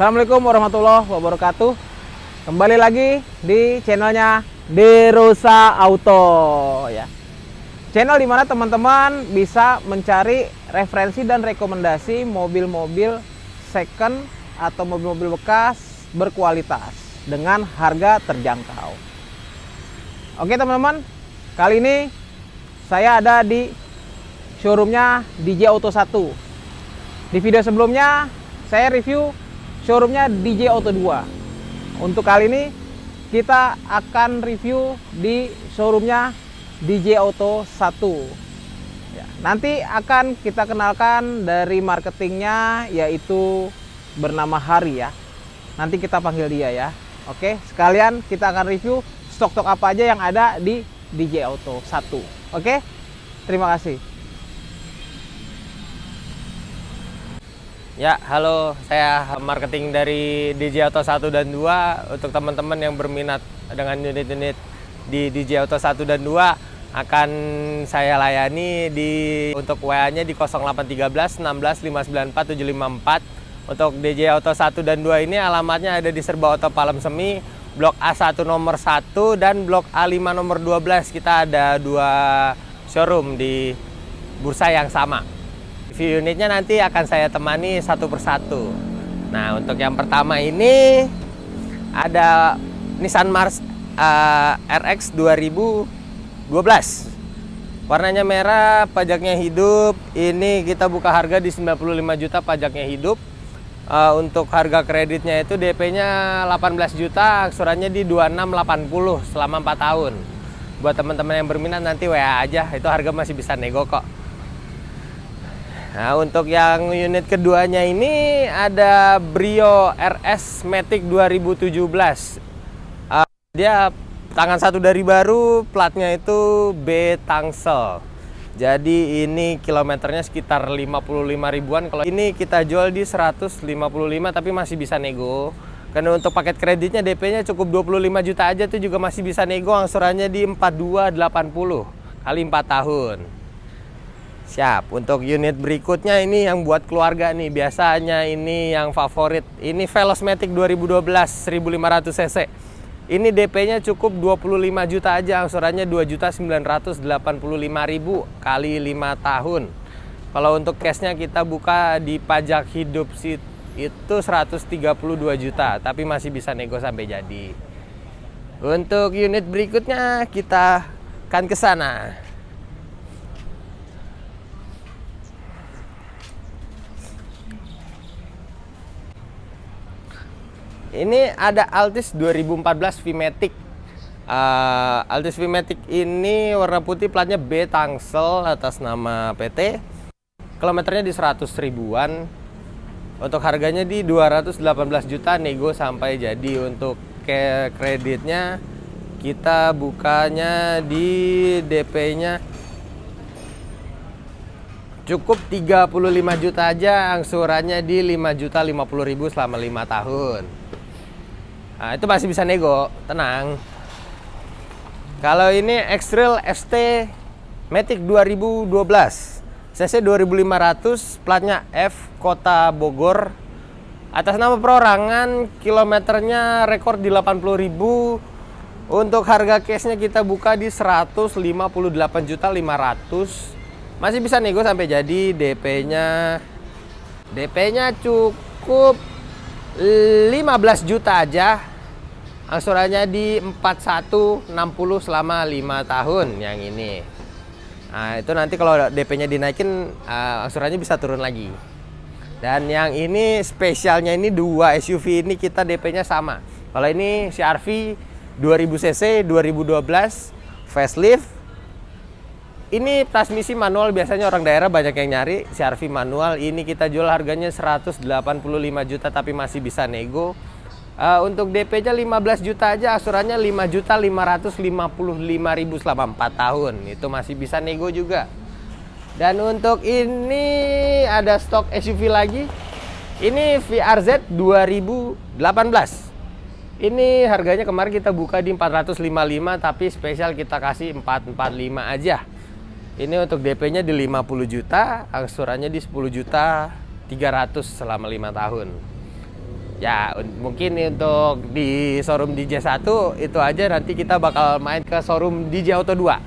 Assalamualaikum warahmatullahi wabarakatuh. Kembali lagi di channelnya Derosa Auto ya. Channel di mana teman-teman bisa mencari referensi dan rekomendasi mobil-mobil second atau mobil-mobil bekas berkualitas dengan harga terjangkau. Oke teman-teman. Kali ini saya ada di showroomnya DJ Auto 1 Di video sebelumnya saya review showroomnya DJ Auto 2 Untuk kali ini kita akan review di showroomnya DJ Auto 1 ya, Nanti akan kita kenalkan dari marketingnya yaitu bernama Hari ya. Nanti kita panggil dia ya. Oke sekalian kita akan review stok-stok apa aja yang ada di DJ Auto 1 Oke terima kasih Ya, halo, saya marketing dari DJ Auto 1 dan 2. Untuk teman-teman yang berminat dengan unit-unit di DJ Auto 1 dan 2 akan saya layani di untuk WA-nya di 0813 16 594 754. Untuk DJ Auto 1 dan 2 ini alamatnya ada di Serba Auto Palem Semi, Blok A1 nomor 1 dan Blok A5 nomor 12. Kita ada dua showroom di bursa yang sama review unitnya nanti akan saya temani satu persatu. Nah, untuk yang pertama ini ada Nissan Mars uh, RX 2012. Warnanya merah, pajaknya hidup. Ini kita buka harga di 95 juta pajaknya hidup. Uh, untuk harga kreditnya itu DP-nya 18 juta, aksurannya di 2680 selama 4 tahun. Buat teman-teman yang berminat nanti WA aja, itu harga masih bisa nego kok. Nah untuk yang unit keduanya ini ada Brio RS Matic 2017 uh, Dia tangan satu dari baru, platnya itu B Tangsel. Jadi ini kilometernya sekitar 55 ribuan. Kalau ini kita jual di 155 tapi masih bisa nego. Karena untuk paket kreditnya DP-nya cukup 25 juta aja tuh juga masih bisa nego. Angsurannya di 4280 kali 4 tahun. Siap, untuk unit berikutnya ini yang buat keluarga nih. Biasanya ini yang favorit. Ini Velosmatic 2012 1500 cc. Ini DP-nya cukup 25 juta aja Angsurannya 2.985.000 kali 5 tahun. Kalau untuk cashnya kita buka di pajak hidup itu 132 juta Tapi masih bisa nego sampai jadi. Untuk unit berikutnya kita akan ke sana Ini ada Altis 2014 V-Matic. Uh, Altis V-Matic ini warna putih platnya B Tangsel atas nama PT. Kilometernya di 100 ribuan. Untuk harganya di 218 juta nego sampai jadi untuk ke kreditnya kita bukanya di DP-nya cukup 35 juta aja angsurannya di 5 juta 50 ribu selama 5 tahun Nah, itu masih bisa nego, tenang. Kalau ini X-Trail ST Matic 2012. CC 2500, platnya F, kota Bogor. Atas nama perorangan, kilometernya rekor di 80.000. Untuk harga case-nya kita buka di 158.500. Masih bisa nego sampai jadi DP-nya DP-nya cukup 15 juta aja. Angsurannya di 4160 selama 5 tahun yang ini. Nah itu nanti kalau DP nya dinaikin uh, angsurannya bisa turun lagi. Dan yang ini spesialnya ini dua SUV ini kita DP nya sama. Kalau ini CRV 2000cc 2012 facelift ini transmisi manual biasanya orang daerah banyak yang nyari CRV manual ini kita jual harganya 185 juta tapi masih bisa nego Uh, untuk DP-nya 15 juta aja, asurannya 5 juta 555 ribu selama 4 tahun. Itu masih bisa nego juga. Dan untuk ini ada stok SUV lagi. Ini VRZ 2018. Ini harganya kemarin kita buka di 455 tapi spesial kita kasih 445 aja. Ini untuk DP-nya di 50 juta, angsurannya di 10 juta 300 selama 5 tahun. Ya, un- mungkin untuk di showroom DJ 1 itu aja nanti kita bakal main ke showroom DJ Auto 2.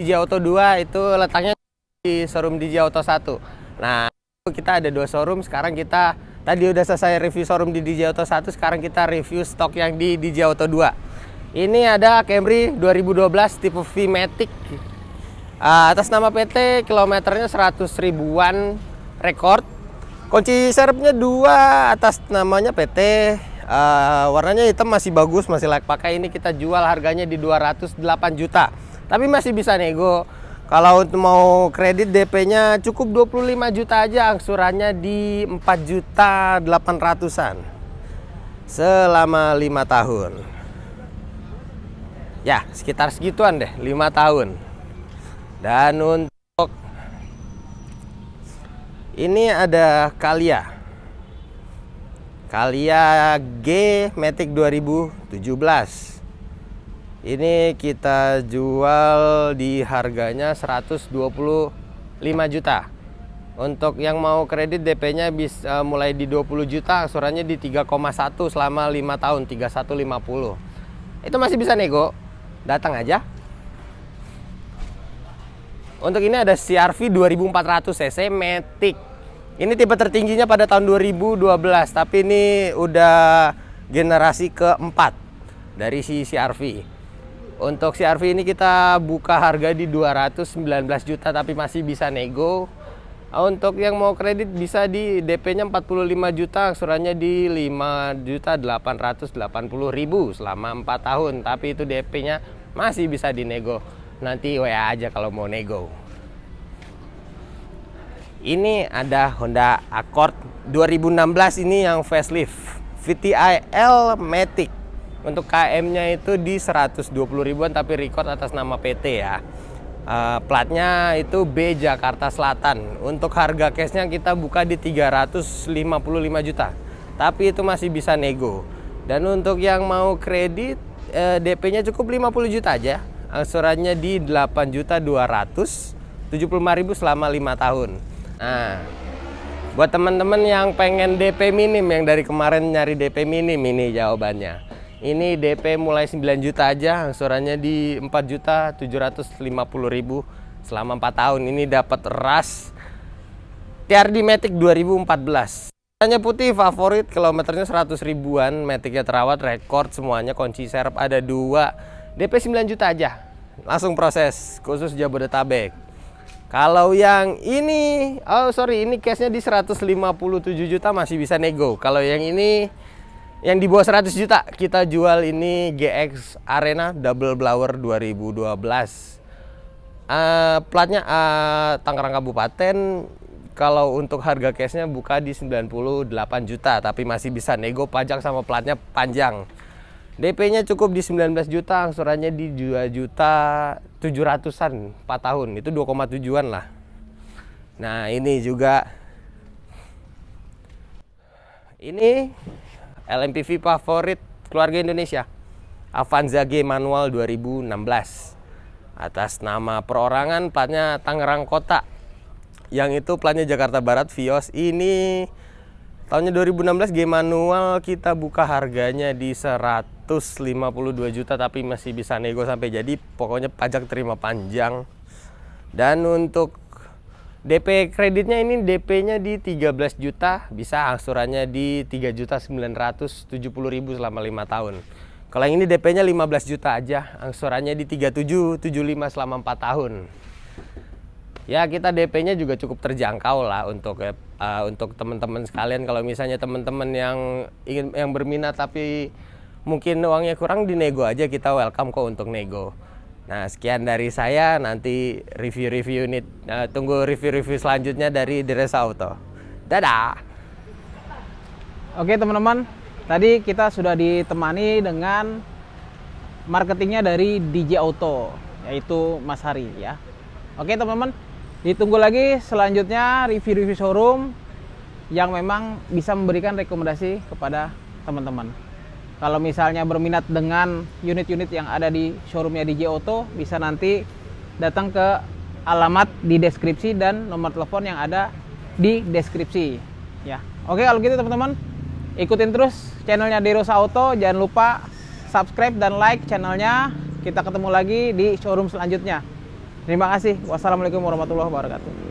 DJ Auto 2 itu letaknya di showroom DJ Auto 1. Nah, kita ada dua showroom, sekarang kita tadi udah selesai review showroom di DJ Auto 1, sekarang kita review stok yang di DJ Auto 2. Ini ada Camry 2012 tipe V-Matic. Ah, atas nama PT, kilometernya 100 ribuan rekor. Kunci serepnya dua atas namanya PT. Eh, warnanya hitam masih bagus, masih layak pakai. Ini kita jual harganya di 208 juta. Tapi masih bisa nego. Kalau mau kredit DP-nya cukup 25 juta aja, angsurannya di 4 juta 800-an. Selama 5 tahun. Ya, sekitar segituan deh, 5 tahun. Dan untuk ini ada Kalia. Kalia G Matic 2017. Ini kita jual di harganya 125 juta. Untuk yang mau kredit DP-nya bisa mulai di 20 juta, angsurannya di 3,1 selama 5 tahun, 3150. Itu masih bisa nego. Datang aja. Untuk ini ada CRV 2400 cc Matic. Ini tipe tertingginya pada tahun 2012, tapi ini udah generasi keempat dari si CRV. Untuk CRV ini kita buka harga di 219 juta tapi masih bisa nego. Untuk yang mau kredit bisa di DP-nya 45 juta, angsurannya di 5 juta 880 ribu selama 4 tahun. Tapi itu DP-nya masih bisa dinego. Nanti WA aja kalau mau nego. Ini ada Honda Accord 2016 ini yang facelift VTI L Matic. Untuk KM-nya itu di 120 ribuan tapi record atas nama PT ya. Eh, platnya itu B Jakarta Selatan. Untuk harga cashnya kita buka di 355 juta. Tapi itu masih bisa nego. Dan untuk yang mau kredit eh, DP-nya cukup 50 juta aja. Angsurannya di 8 juta 275 ribu selama 5 tahun. Nah, buat teman-teman yang pengen DP minim yang dari kemarin nyari DP minim ini jawabannya. Ini DP mulai 9 juta aja, angsurannya di 4 juta 750 ribu selama 4 tahun. Ini dapat ras TRD Matic 2014. Warnanya putih favorit, kilometernya 100 ribuan, Maticnya terawat, record semuanya, kunci serep ada dua, DP 9 juta aja. Langsung proses, khusus Jabodetabek. Kalau yang ini, oh sorry, ini cashnya di 157 juta masih bisa nego. Kalau yang ini, yang di bawah 100 juta, kita jual ini GX Arena Double Blower 2012. Eh, platnya eh, Tangerang Kabupaten. Kalau untuk harga cashnya buka di 98 juta, tapi masih bisa nego pajak sama platnya panjang. DP-nya cukup di 19 juta, angsurannya di 2 juta 700-an 4 tahun. Itu 2,7-an lah. Nah, ini juga ini LMPV favorit keluarga Indonesia. Avanza G manual 2016. Atas nama perorangan platnya Tangerang Kota. Yang itu platnya Jakarta Barat Vios. Ini tahunnya 2016 G manual kita buka harganya di 152 juta tapi masih bisa nego sampai jadi pokoknya pajak terima panjang. Dan untuk DP kreditnya ini DP-nya di 13 juta, bisa angsurannya di 3 juta 970 ribu selama 5 tahun. Kalau yang ini DP-nya 15 juta aja, angsurannya di 3775 selama 4 tahun. Ya kita DP-nya juga cukup terjangkau lah untuk uh, untuk teman-teman sekalian. Kalau misalnya teman-teman yang ingin yang berminat tapi mungkin uangnya kurang dinego aja kita welcome kok untuk nego. Nah, sekian dari saya. Nanti review-review ini uh, tunggu review-review selanjutnya dari Diresa Auto. Dadah. Oke teman-teman, tadi kita sudah ditemani dengan marketingnya dari DJ Auto, yaitu Mas Hari ya. Oke teman-teman, ditunggu lagi selanjutnya review-review showroom yang memang bisa memberikan rekomendasi kepada teman-teman. Kalau misalnya berminat dengan unit-unit yang ada di showroomnya DJ Auto, bisa nanti datang ke alamat di deskripsi dan nomor telepon yang ada di deskripsi. Ya, oke kalau gitu teman-teman, ikutin terus channelnya Derosa Auto. Jangan lupa subscribe dan like channelnya. Kita ketemu lagi di showroom selanjutnya. Terima kasih. Wassalamualaikum warahmatullahi wabarakatuh.